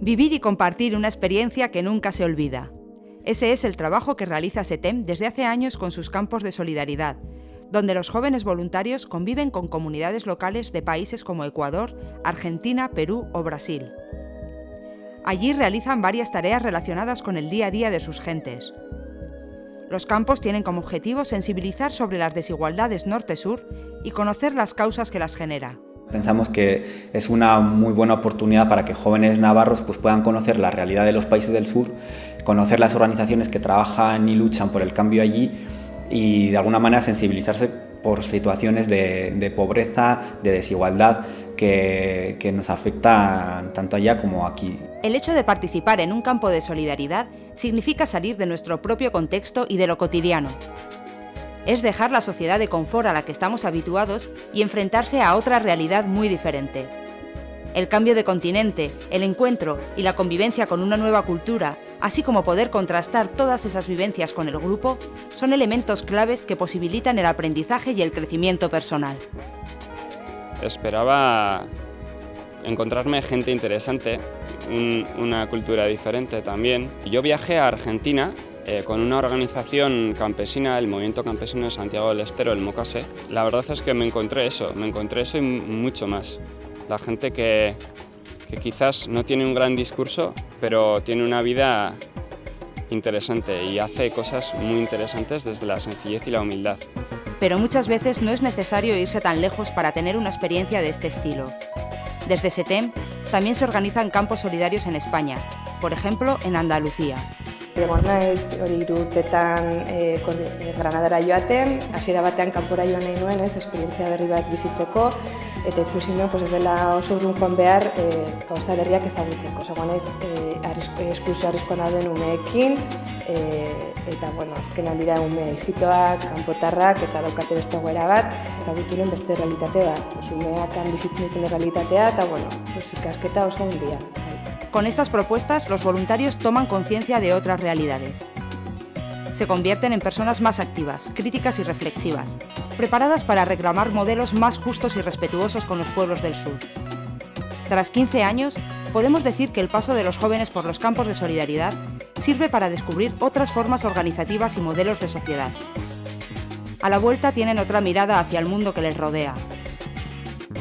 Vivir y compartir una experiencia que nunca se olvida. Ese es el trabajo que realiza SETEM desde hace años con sus campos de solidaridad, donde los jóvenes voluntarios conviven con comunidades locales de países como Ecuador, Argentina, Perú o Brasil. Allí realizan varias tareas relacionadas con el día a día de sus gentes. Los campos tienen como objetivo sensibilizar sobre las desigualdades norte-sur y conocer las causas que las genera. Pensamos que es una muy buena oportunidad para que jóvenes navarros pues, puedan conocer la realidad de los países del sur, conocer las organizaciones que trabajan y luchan por el cambio allí y de alguna manera sensibilizarse por situaciones de, pobreza, de desigualdad que, que nos afectan tanto allá como aquí. El hecho de participar en un campo de solidaridad significa salir de nuestro propio contexto y de lo cotidiano. Es dejar la sociedad de confort a la que estamos habituados y enfrentarse a otra realidad muy diferente. El cambio de continente, el encuentro y la convivencia con una nueva cultura, así como poder contrastar todas esas vivencias con el grupo, son elementos claves que posibilitan el aprendizaje y el crecimiento personal. Esperaba encontrarme gente interesante, una cultura diferente también. Yo viajé a Argentina eh, con una organización campesina, el Movimiento Campesino de Santiago del Estero, el MOCASE. La verdad es que me encontré eso, me encontré eso y mucho más. La gente que, que quizás no tiene un gran discurso, pero tiene una vida interesante y hace cosas muy interesantes desde la sencillez y la humildad. Pero muchas veces no es necesario irse tan lejos para tener una experiencia de este estilo. Desde SETEM también se organizan campos solidarios en España, por ejemplo en Andalucía. Egon naiz, hori irutetan e, Granadara joaten, hasiera batean kanpora joan nahi nuen, ez, esperientzia berri bat bizitzeko, eta ikusi nuen, pues, ez dela oso urrun joan behar e, gauza berriak ezagutzeko. Zagoan ez, e, esklusio arriskoan dauden umeekin, e, eta, bueno, azken aldira ume egitoak, kanpotarrak, eta daukate beste goera bat, ezagutu beste realitate bat, umeak bizitzen duten realitatea, eta, bueno, pues, ikasketa oso handia. Con estas propuestas, los voluntarios toman conciencia de otras realidades. Se convierten en personas más activas, críticas y reflexivas, preparadas para reclamar modelos más justos y respetuosos con los pueblos del sur. Tras 15 años, podemos decir que el paso de los jóvenes por los campos de solidaridad sirve para descubrir otras formas organizativas y modelos de sociedad. A la vuelta tienen otra mirada hacia el mundo que les rodea,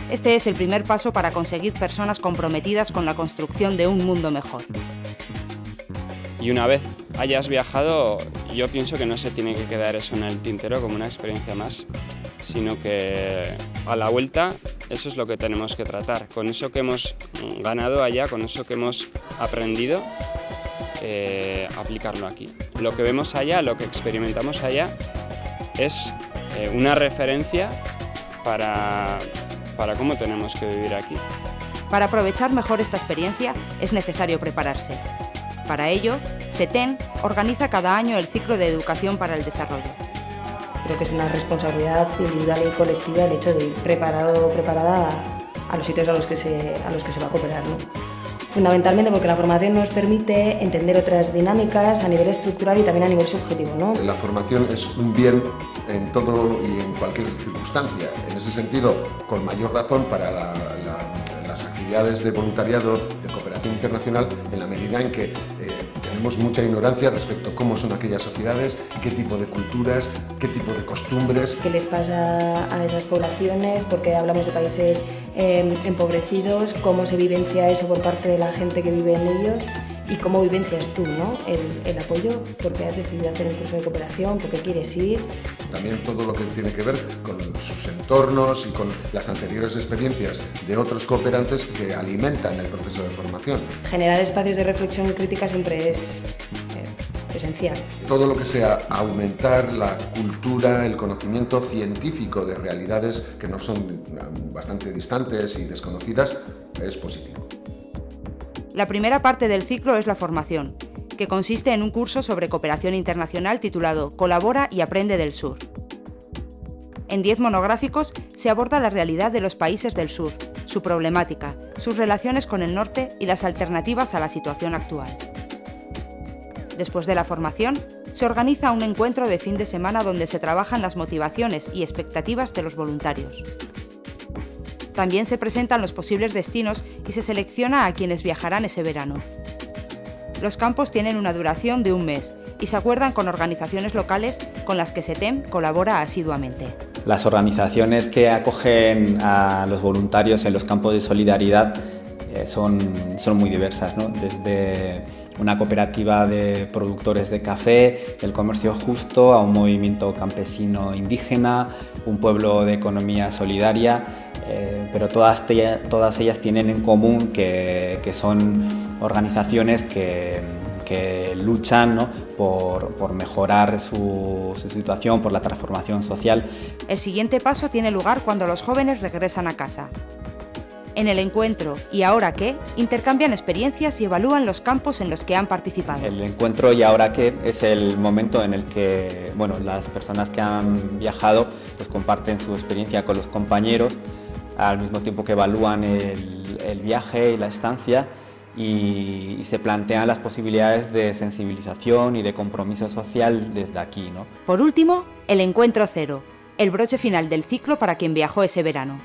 este es el primer paso para conseguir personas comprometidas con la construcción de un mundo mejor. Y una vez hayas viajado, yo pienso que no se tiene que quedar eso en el tintero como una experiencia más, sino que a la vuelta eso es lo que tenemos que tratar. Con eso que hemos ganado allá, con eso que hemos aprendido, eh, aplicarlo aquí. Lo que vemos allá, lo que experimentamos allá, es eh, una referencia para, para cómo tenemos que vivir aquí. Para aprovechar mejor esta experiencia es necesario prepararse. Para ello, SETEN organiza cada año el ciclo de educación para el desarrollo. Creo que es una responsabilidad individual y colectiva el hecho de ir preparado o preparada a, los sitios a los que se, a los que se va a cooperar. ¿no? Fundamentalmente porque la formación nos permite entender otras dinámicas a nivel estructural y también a nivel subjetivo. ¿no? La formación es un bien en todo y en cualquier circunstancia. En ese sentido, con mayor razón para las actividades de voluntariado, de cooperación internacional, en la medida en que eh, tenemos mucha ignorancia respecto a cómo son aquellas sociedades, qué tipo de culturas, qué tipo de costumbres. ¿Qué les pasa a esas poblaciones? Porque hablamos de países eh, empobrecidos, cómo se vivencia eso por parte de la gente que vive en ellos y cómo vivencias tú ¿no? el, el apoyo, porque has decidido hacer un curso de cooperación, porque quieres ir. También todo lo que tiene que ver con sus entornos y con las anteriores experiencias de otros cooperantes que alimentan el proceso de formación. Generar espacios de reflexión y crítica siempre es eh, esencial. Todo lo que sea aumentar la cultura, el conocimiento científico de realidades que no son bastante distantes y desconocidas es positivo. La primera parte del ciclo es la formación, que consiste en un curso sobre cooperación internacional titulado Colabora y aprende del sur. En 10 monográficos se aborda la realidad de los países del sur, su problemática, sus relaciones con el norte y las alternativas a la situación actual. Después de la formación, se organiza un encuentro de fin de semana donde se trabajan las motivaciones y expectativas de los voluntarios. También se presentan los posibles destinos y se selecciona a quienes viajarán ese verano. Los campos tienen una duración de un mes y se acuerdan con organizaciones locales con las que SETEM colabora asiduamente. Las organizaciones que acogen a los voluntarios en los campos de solidaridad son, son muy diversas, desde una cooperativa de productores de café, el comercio justo, a un movimiento campesino indígena, un pueblo de economía solidaria, eh, pero todas, todas ellas tienen en común que, que son organizaciones que, que luchan por, por, mejorar su, situación, por la transformación social. El siguiente paso tiene lugar cuando los jóvenes regresan a casa. En el encuentro ¿Y ahora qué? intercambian experiencias y evalúan los campos en los que han participado. El encuentro ¿Y ahora qué? es el momento en el que bueno, las personas que han viajado pues, comparten su experiencia con los compañeros al mismo tiempo que evalúan el, el viaje y la estancia y, se plantean las posibilidades de sensibilización y de compromiso social desde aquí. ¿no? Por último, el encuentro cero, el broche final del ciclo para quien viajó ese verano.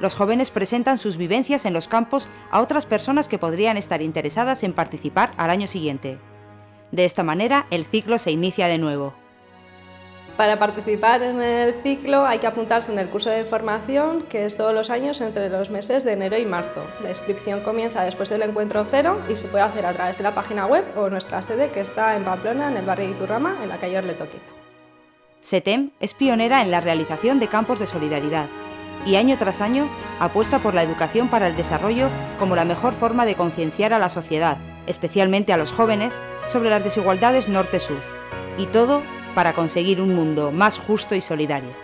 Los jóvenes presentan sus vivencias en los campos a otras personas que podrían estar interesadas en participar al año siguiente. De esta manera, el ciclo se inicia de nuevo. Para participar en el ciclo hay que apuntarse en el curso de formación, que es todos los años entre los meses de enero y marzo. La inscripción comienza después del encuentro cero y se puede hacer a través de la página web o nuestra sede que está en Pamplona, en el barrio de Iturrama, en la calle Orletoquiza. SETEM es pionera en la realización de campos de solidaridad y año tras año apuesta por la educación para el desarrollo como la mejor forma de concienciar a la sociedad, especialmente a los jóvenes, sobre las desigualdades norte-sur. Y todo para conseguir un mundo más justo y solidario.